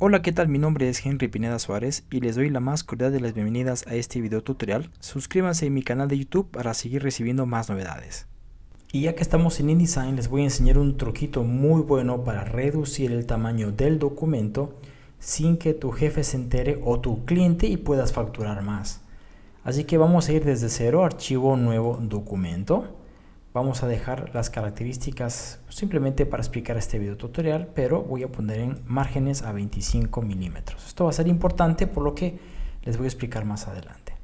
Hola, ¿qué tal? Mi nombre es Henry Pineda Suárez y les doy la más cordial de las bienvenidas a este video tutorial. Suscríbanse a mi canal de YouTube para seguir recibiendo más novedades. Y ya que estamos en InDesign, les voy a enseñar un truquito muy bueno para reducir el tamaño del documento sin que tu jefe se entere o tu cliente y puedas facturar más. Así que vamos a ir desde cero, archivo nuevo documento vamos a dejar las características simplemente para explicar este video tutorial pero voy a poner en márgenes a 25 milímetros. Esto va a ser importante por lo que les voy a explicar más adelante.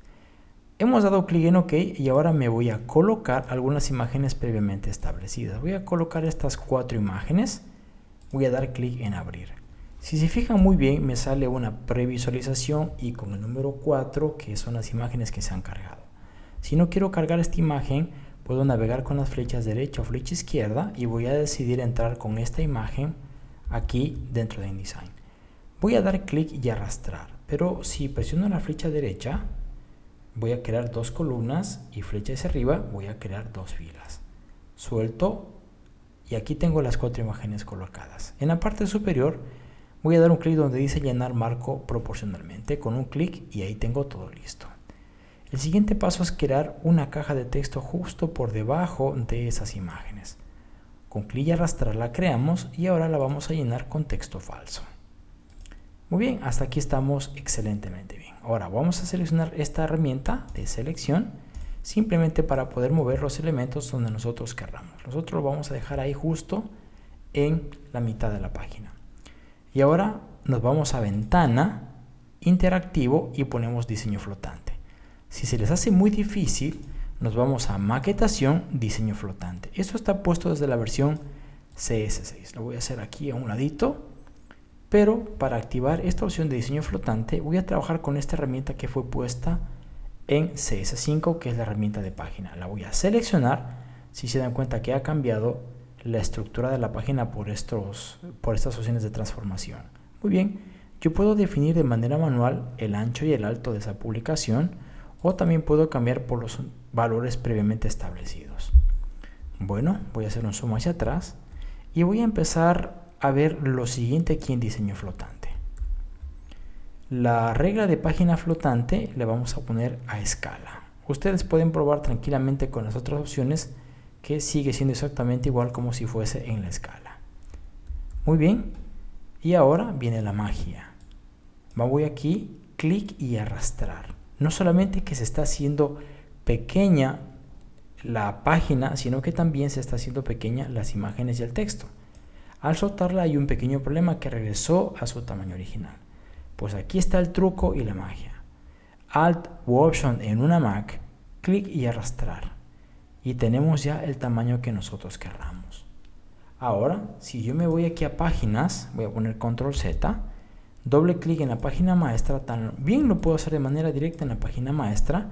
Hemos dado clic en ok y ahora me voy a colocar algunas imágenes previamente establecidas. Voy a colocar estas cuatro imágenes. Voy a dar clic en abrir. Si se fijan muy bien me sale una previsualización y con el número 4 que son las imágenes que se han cargado. Si no quiero cargar esta imagen puedo navegar con las flechas derecha o flecha izquierda y voy a decidir entrar con esta imagen aquí dentro de InDesign. Voy a dar clic y arrastrar, pero si presiono la flecha derecha voy a crear dos columnas y flecha hacia arriba voy a crear dos filas. Suelto y aquí tengo las cuatro imágenes colocadas. En la parte superior voy a dar un clic donde dice llenar marco proporcionalmente con un clic y ahí tengo todo listo. El siguiente paso es crear una caja de texto justo por debajo de esas imágenes. Con clic y arrastrar la creamos y ahora la vamos a llenar con texto falso. Muy bien, hasta aquí estamos excelentemente bien. Ahora vamos a seleccionar esta herramienta de selección simplemente para poder mover los elementos donde nosotros querramos. Nosotros lo vamos a dejar ahí justo en la mitad de la página. Y ahora nos vamos a ventana, interactivo y ponemos diseño flotante. Si se les hace muy difícil, nos vamos a maquetación, diseño flotante. Esto está puesto desde la versión CS6. Lo voy a hacer aquí a un ladito. Pero para activar esta opción de diseño flotante, voy a trabajar con esta herramienta que fue puesta en CS5, que es la herramienta de página. La voy a seleccionar. Si se dan cuenta que ha cambiado la estructura de la página por, estos, por estas opciones de transformación. Muy bien, yo puedo definir de manera manual el ancho y el alto de esa publicación o también puedo cambiar por los valores previamente establecidos. Bueno, voy a hacer un zoom hacia atrás y voy a empezar a ver lo siguiente aquí en diseño flotante. La regla de página flotante le vamos a poner a escala. Ustedes pueden probar tranquilamente con las otras opciones que sigue siendo exactamente igual como si fuese en la escala. Muy bien, y ahora viene la magia. Voy aquí, clic y arrastrar no solamente que se está haciendo pequeña la página, sino que también se está haciendo pequeña las imágenes y el texto. Al soltarla hay un pequeño problema que regresó a su tamaño original. Pues aquí está el truco y la magia. Alt u Option en una Mac, clic y arrastrar. Y tenemos ya el tamaño que nosotros querramos. Ahora, si yo me voy aquí a páginas, voy a poner Control Z, doble clic en la página maestra, también lo puedo hacer de manera directa en la página maestra,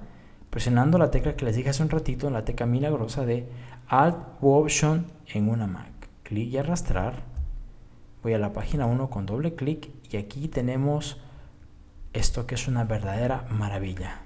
presionando la tecla que les dije hace un ratito, la tecla milagrosa de Alt u Option en una Mac. Clic y arrastrar. Voy a la página 1 con doble clic y aquí tenemos esto que es una verdadera maravilla.